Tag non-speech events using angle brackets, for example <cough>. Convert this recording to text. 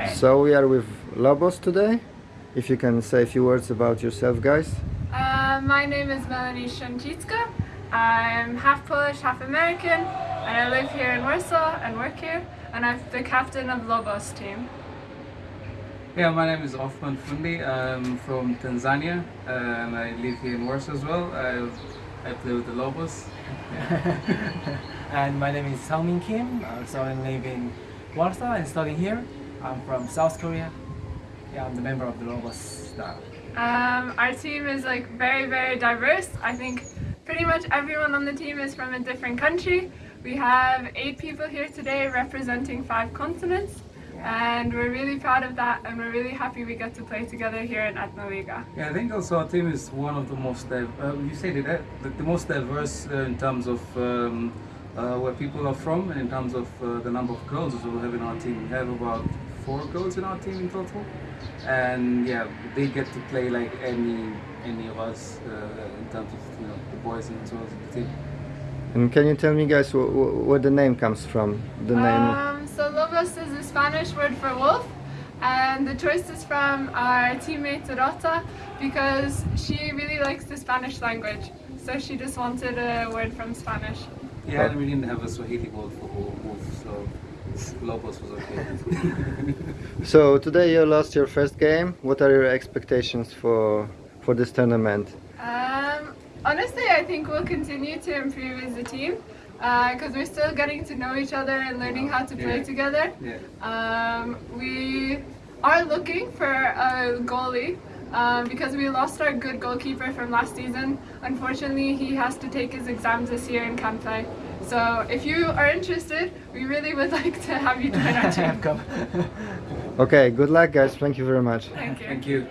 Right. So we are with Lobos today. If you can say a few words about yourself, guys. Uh, my name is Melanie Szancicka. I'm half Polish, half American, and I live here in Warsaw and work here. And I'm the captain of Lobos team. Yeah, my name is Othman Fundi. I'm from Tanzania and I live here in Warsaw as well. I, I play with the Lobos. <laughs> and my name is Sangmin Kim. Uh, so I live in Warsaw and study here. I'm from South Korea. Yeah, I'm the member of the Lobos now. Um, our team is like very, very diverse. I think pretty much everyone on the team is from a different country. We have eight people here today representing five continents. And we're really proud of that and we're really happy we get to play together here in Etnoliga. Yeah, I think also our team is one of the most, div- uh, you say that, the, the most diverse uh, in terms of um, uh, where people are from and in terms of uh, the number of girls as well we have in our team. We have about four girls in our team in total. And yeah, they get to play like any any of us uh, in terms of you know the boys and as well as the team. And can you tell me, guys, wh- wh- where the name comes from? The name. Um, so Lobos is a Spanish word for wolf and the choice is from our teammate Rota because she really likes the Spanish language. So she just wanted a word from Spanish. Yeah, and we didn't have a Swahili word for wolf, so Lobos was okay. <laughs> So today you lost your first game. What are your expectations for for this tournament? Um, honestly, I think we'll continue to improve as a team because we're still getting to know each other and learning how to play Yeah. together. yeah. Um, we are looking for a goalie um, because we lost our good goalkeeper from last season. Unfortunately, he has to take his exams this year and can't play. So if you are interested, we really would <laughs> like to have you join our <laughs> team. Come. Okay, good luck, guys. Thank you very much. Thank you. Thank you.